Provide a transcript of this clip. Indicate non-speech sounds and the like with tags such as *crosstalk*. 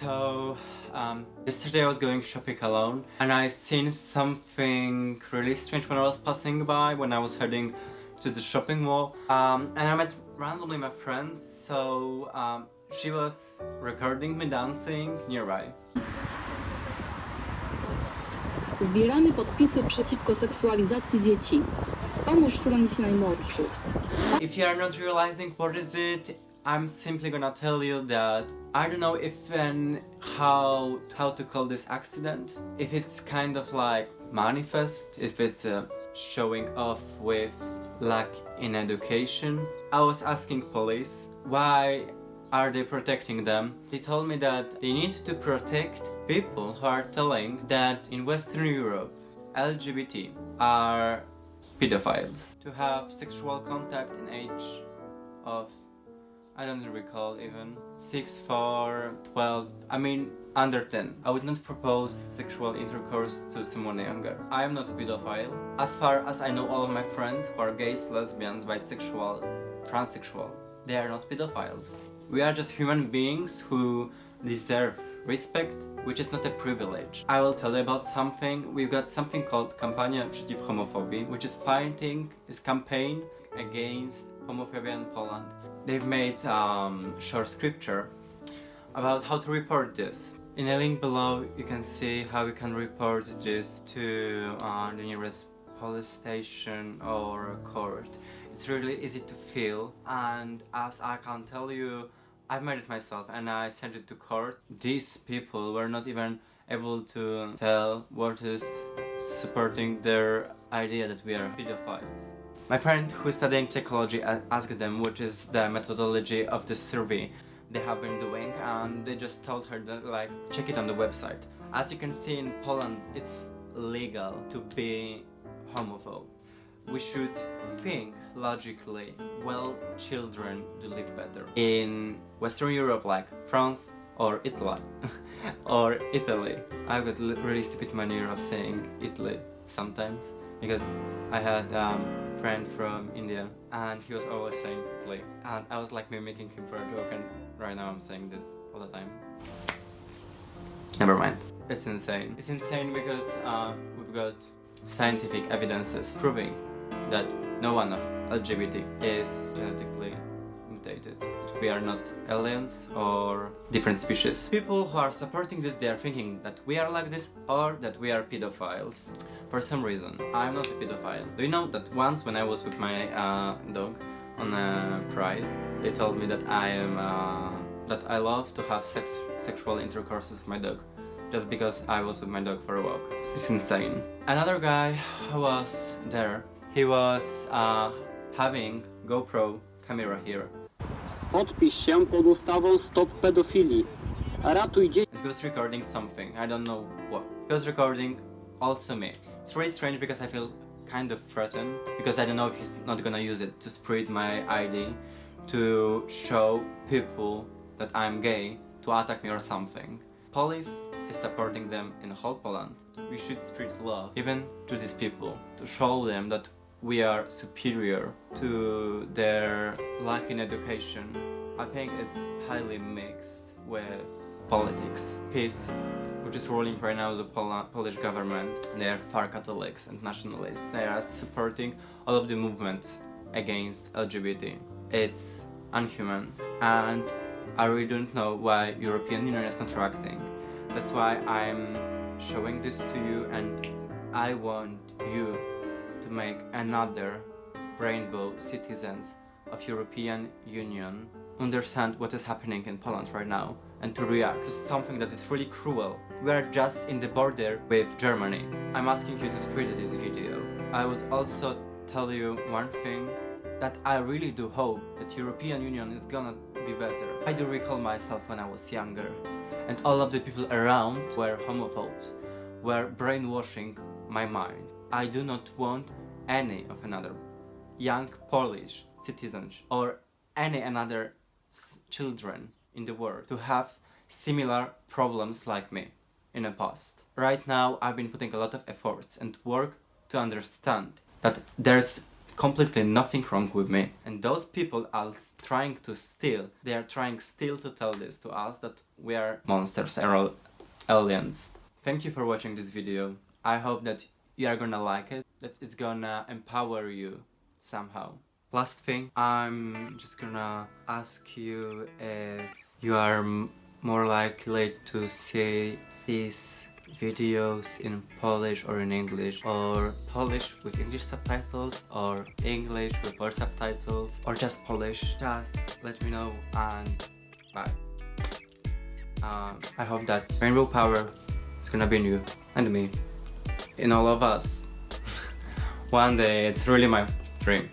So, um, yesterday I was going shopping alone and I seen something really strange when I was passing by when I was heading to the shopping mall um, and I met randomly my friend so um, she was recording me dancing nearby. Zbieramy podpisy przeciwko seksualizacji dzieci. Pomóż chronić najmłodszych. If you are not realizing what is it, I'm simply gonna tell you that I don't know if and how how to call this accident. If it's kind of like manifest, if it's showing off with lack in education. I was asking police why are they protecting them? They told me that they need to protect people who are telling that in Western Europe LGBT are pedophiles to have sexual contact in age of I don't recall even. 6 4 12 I mean under 10 I would not propose sexual intercourse to someone younger. I am not a pedophile. As far as I know all of my friends who are gays lesbians bisexual transsexual they are not pedophiles. We are just human beings who deserve respect, which is not a privilege. I will tell you about something. We've got something called Kampania Przeciw Homofobii, which is fighting, is campaign against homophobia in Poland. They've made um, short scripture about how to report this. In a link below you can see how you can report this to uh, the nearest police station or court. It's really easy to feel and as I can tell you I've made it myself and I sent it to court. These people were not even able to tell what is supporting their idea that we are pedophiles. My friend who is studying psychology asked them what is the methodology of the survey they have been doing and they just told her that like check it on the website. As you can see in Poland it's legal to be homophobe we should think logically well children do live better in Western Europe like France or Italy *laughs* or Italy I got really stupid manner of saying Italy sometimes because I had um, friend from India and he was always saying Italy and I was like mimicking him for a joke and right now I'm saying this all the time. Never mind. It's insane. It's insane because uh, we've got scientific evidences proving that no one of LGBT is genetically We are not aliens or different species. People who are supporting this, they are thinking that we are like this or that we are pedophiles. For some reason, I'm not a pedophile. Do you know that once when I was with my uh, dog on a pride, they told me that I am uh, that I love to have sex sexual intercourses with my dog just because I was with my dog for a walk. It's insane. Another guy who was there he was uh, having GoPro camera here. Podpisz się pod ustawą Stop Pedofilii. Ratuj dzieci. He was recording something, I don't know what. He was recording also me. It's really strange because I feel kind of threatened because I don't know if he's not gonna use it to spread my ID to show people that I'm gay to attack me or something. Police is supporting them in whole Poland. We should spread love even to these people to show them that we are superior to their lack in education. I think it's highly mixed with politics. PiS, which is ruling right now the Pol Polish government, they are far Catholics and nationalists. They are supporting all of the movements against LGBT. It's unhuman and I really don't know why European Union is not reacting. That's why I'm showing this to you and I want you make another rainbow citizens of European Union understand what is happening in Poland right now and to react to something that is really cruel. We are just in the border with Germany. I'm asking you to spread this video. I would also tell you one thing that I really do hope that European Union is gonna be better. I do recall myself when I was younger and all of the people around were homophobes, were brainwashing my mind. I do not want any of another young Polish citizens or any another children in the world to have similar problems like me in the past. Right now I've been putting a lot of efforts and work to understand that there's completely nothing wrong with me. And those people are trying to steal, they are trying still to tell this to us that we are monsters and aliens. Thank you for watching this video. I hope that you are gonna like it, that it's gonna empower you somehow. Last thing, I'm just gonna ask you if you are more likely to see these videos in Polish or in English, or Polish with English subtitles, or English without subtitles, or just Polish. Just let me know and bye. Um, I hope that Rainbow Power is gonna be you and me, in all of us. One day, it's really my dream.